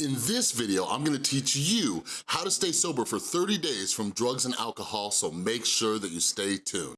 In this video, I'm gonna teach you how to stay sober for 30 days from drugs and alcohol, so make sure that you stay tuned.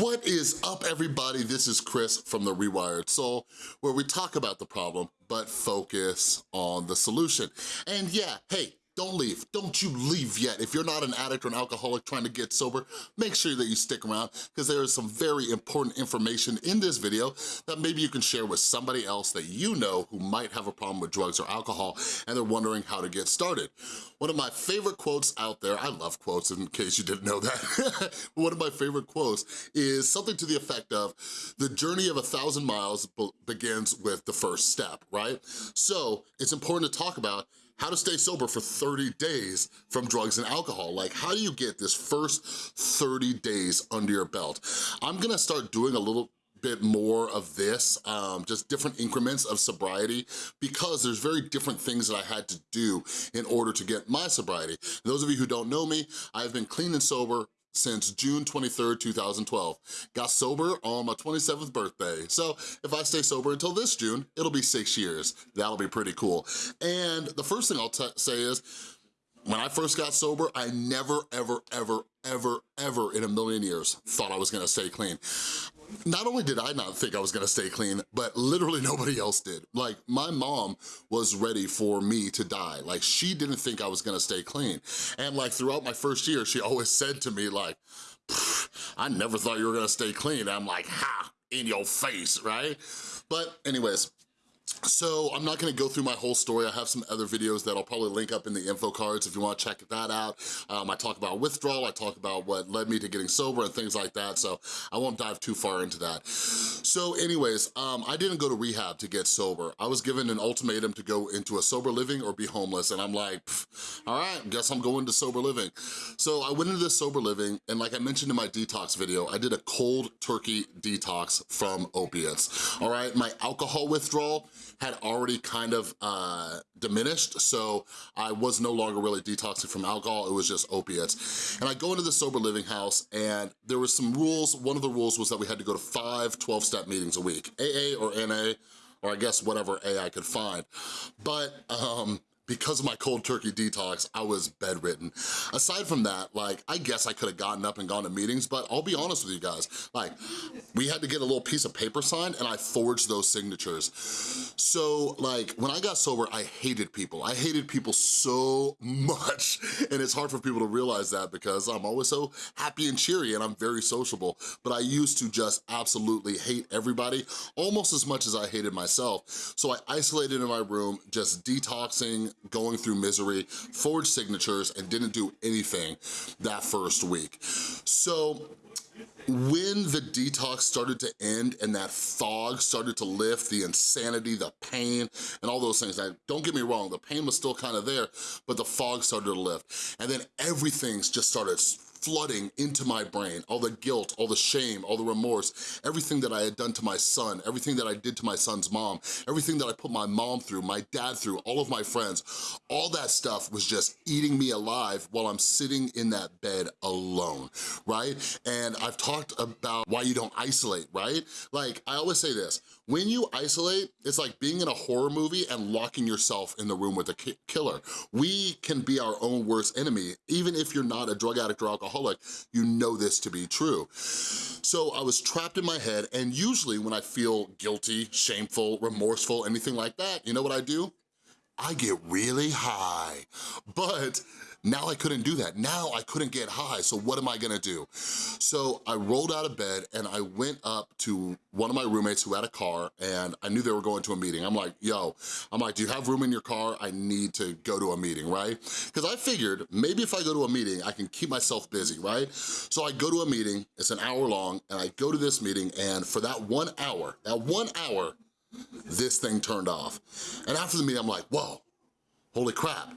What is up everybody? This is Chris from The Rewired Soul, where we talk about the problem, but focus on the solution. And yeah, hey, don't leave, don't you leave yet. If you're not an addict or an alcoholic trying to get sober, make sure that you stick around because there is some very important information in this video that maybe you can share with somebody else that you know who might have a problem with drugs or alcohol and they're wondering how to get started. One of my favorite quotes out there, I love quotes in case you didn't know that, one of my favorite quotes is something to the effect of, the journey of a thousand miles begins with the first step, right? So it's important to talk about how to stay sober for 30 days from drugs and alcohol. Like, how do you get this first 30 days under your belt? I'm gonna start doing a little bit more of this, um, just different increments of sobriety because there's very different things that I had to do in order to get my sobriety. those of you who don't know me, I've been clean and sober since June 23rd, 2012. Got sober on my 27th birthday. So if I stay sober until this June, it'll be six years. That'll be pretty cool. And the first thing I'll say is, when I first got sober, I never, ever, ever, ever, ever in a million years thought I was gonna stay clean. Not only did I not think I was gonna stay clean, but literally nobody else did. Like, my mom was ready for me to die. Like, she didn't think I was gonna stay clean. And like, throughout my first year, she always said to me like, I never thought you were gonna stay clean. I'm like, ha, in your face, right? But anyways, so I'm not gonna go through my whole story. I have some other videos that I'll probably link up in the info cards if you wanna check that out. Um, I talk about withdrawal, I talk about what led me to getting sober and things like that, so I won't dive too far into that. So anyways, um, I didn't go to rehab to get sober. I was given an ultimatum to go into a sober living or be homeless, and I'm like, all right, guess I'm going to sober living. So I went into this sober living, and like I mentioned in my detox video, I did a cold turkey detox from opiates, all right? My alcohol withdrawal, had already kind of uh, diminished, so I was no longer really detoxing from alcohol, it was just opiates. And I go into the sober living house and there were some rules. One of the rules was that we had to go to five 12-step meetings a week, AA or NA, or I guess whatever A I could find. But um, because of my cold turkey detox, I was bedridden. Aside from that, like, I guess I could have gotten up and gone to meetings, but I'll be honest with you guys, like, we had to get a little piece of paper signed and I forged those signatures. So, like, when I got sober, I hated people. I hated people so much, and it's hard for people to realize that because I'm always so happy and cheery and I'm very sociable, but I used to just absolutely hate everybody almost as much as I hated myself. So I isolated in my room, just detoxing, going through misery, forged signatures, and didn't do anything that first week. So when the detox started to end and that fog started to lift, the insanity, the pain, and all those things, now, don't get me wrong, the pain was still kind of there, but the fog started to lift. And then everything's just started flooding into my brain, all the guilt, all the shame, all the remorse, everything that I had done to my son, everything that I did to my son's mom, everything that I put my mom through, my dad through, all of my friends, all that stuff was just eating me alive while I'm sitting in that bed alone, right? And I've talked about why you don't isolate, right? Like, I always say this, when you isolate, it's like being in a horror movie and locking yourself in the room with a ki killer. We can be our own worst enemy, even if you're not a drug addict or alcoholic, you know this to be true. So I was trapped in my head, and usually when I feel guilty, shameful, remorseful, anything like that, you know what I do? I get really high. But now I couldn't do that. Now I couldn't get high, so what am I gonna do? So I rolled out of bed and I went up to one of my roommates who had a car and I knew they were going to a meeting. I'm like, yo, I'm like, do you have room in your car? I need to go to a meeting, right? Because I figured maybe if I go to a meeting, I can keep myself busy, right? So I go to a meeting, it's an hour long, and I go to this meeting and for that one hour, that one hour, this thing turned off. And after the meeting, I'm like, whoa, holy crap.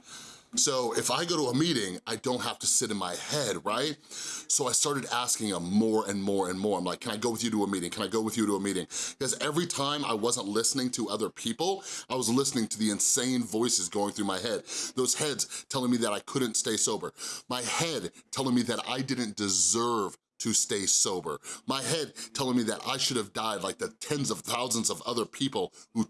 So if I go to a meeting, I don't have to sit in my head, right? So I started asking him more and more and more. I'm like, can I go with you to a meeting? Can I go with you to a meeting? Because every time I wasn't listening to other people, I was listening to the insane voices going through my head. Those heads telling me that I couldn't stay sober. My head telling me that I didn't deserve to stay sober. My head telling me that I should have died like the tens of thousands of other people who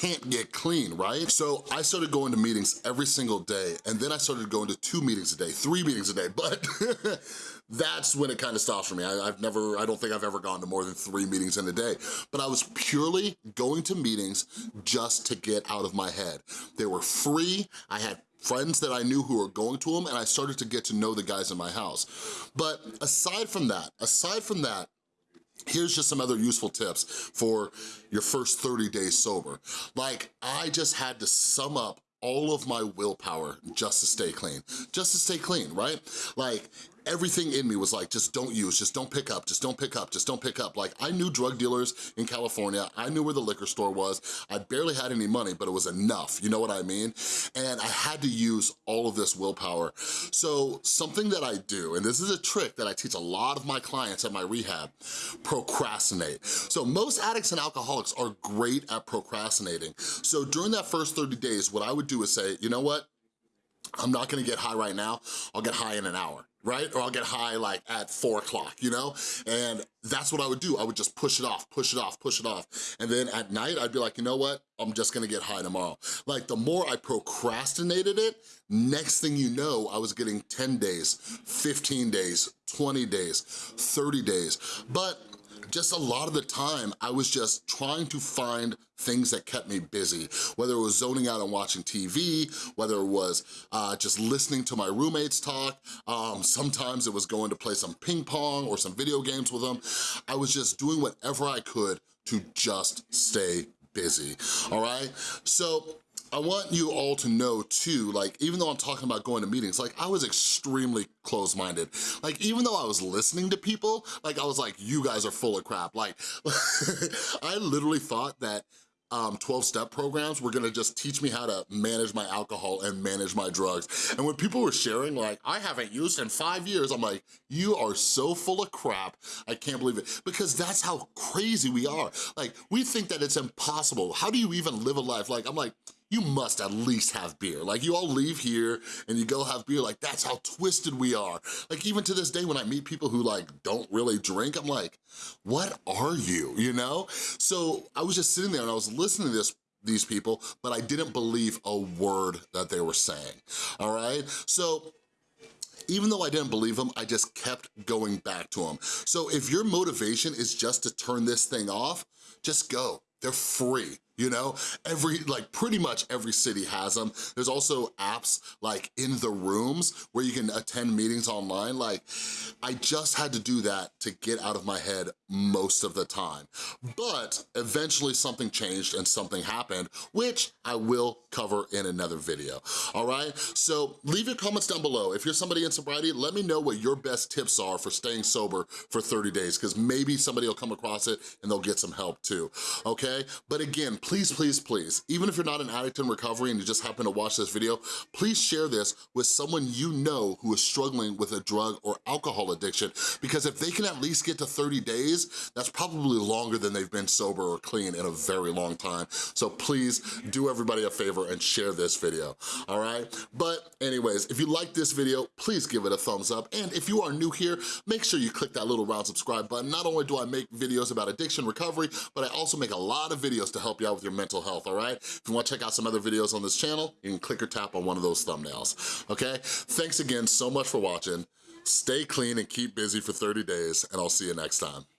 can't get clean, right? So I started going to meetings every single day and then I started going to two meetings a day, three meetings a day, but that's when it kind of stops for me. I, have never, I don't think I've ever gone to more than three meetings in a day, but I was purely going to meetings just to get out of my head. They were free, I had friends that I knew who were going to them and I started to get to know the guys in my house. But aside from that, aside from that, Here's just some other useful tips for your first 30 days sober. Like, I just had to sum up all of my willpower just to stay clean, just to stay clean, right? Like, everything in me was like, just don't use, just don't pick up, just don't pick up, just don't pick up. Like I knew drug dealers in California, I knew where the liquor store was, I barely had any money, but it was enough, you know what I mean? And I had to use all of this willpower. So something that I do, and this is a trick that I teach a lot of my clients at my rehab, procrastinate. So most addicts and alcoholics are great at procrastinating. So during that first 30 days, what I would do is say, you know what? I'm not gonna get high right now, I'll get high in an hour right? Or I'll get high like at four o'clock, you know? And that's what I would do. I would just push it off, push it off, push it off. And then at night, I'd be like, you know what? I'm just gonna get high tomorrow. Like the more I procrastinated it, next thing you know, I was getting 10 days, 15 days, 20 days, 30 days. But just a lot of the time, I was just trying to find things that kept me busy, whether it was zoning out and watching TV, whether it was uh, just listening to my roommates talk, um, sometimes it was going to play some ping pong or some video games with them. I was just doing whatever I could to just stay busy, all right? So I want you all to know too, like, even though I'm talking about going to meetings, like, I was extremely closed-minded. Like, even though I was listening to people, like, I was like, you guys are full of crap. Like, I literally thought that um, 12-step programs were gonna just teach me how to manage my alcohol and manage my drugs. And when people were sharing like, I haven't used in five years, I'm like, you are so full of crap, I can't believe it. Because that's how crazy we are. Like, we think that it's impossible. How do you even live a life? Like, I'm like, you must at least have beer. Like you all leave here and you go have beer, like that's how twisted we are. Like even to this day when I meet people who like don't really drink, I'm like, what are you, you know? So I was just sitting there and I was listening to this these people, but I didn't believe a word that they were saying, all right? So even though I didn't believe them, I just kept going back to them. So if your motivation is just to turn this thing off, just go, they're free you know? Every, like pretty much every city has them. There's also apps like in the rooms where you can attend meetings online. Like I just had to do that to get out of my head most of the time. But eventually something changed and something happened, which I will cover in another video, all right? So leave your comments down below. If you're somebody in sobriety, let me know what your best tips are for staying sober for 30 days, because maybe somebody will come across it and they'll get some help too, okay? But again, please, please, please, even if you're not an addict in recovery and you just happen to watch this video, please share this with someone you know who is struggling with a drug or alcohol addiction, because if they can at least get to 30 days, that's probably longer than they've been sober or clean in a very long time. So please do everybody a favor and share this video, all right? But anyways, if you like this video, please give it a thumbs up. And if you are new here, make sure you click that little round subscribe button. Not only do I make videos about addiction recovery, but I also make a lot of videos to help you out with your mental health, all right? If you wanna check out some other videos on this channel, you can click or tap on one of those thumbnails, okay? Thanks again so much for watching. Stay clean and keep busy for 30 days, and I'll see you next time.